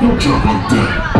Watch out like that.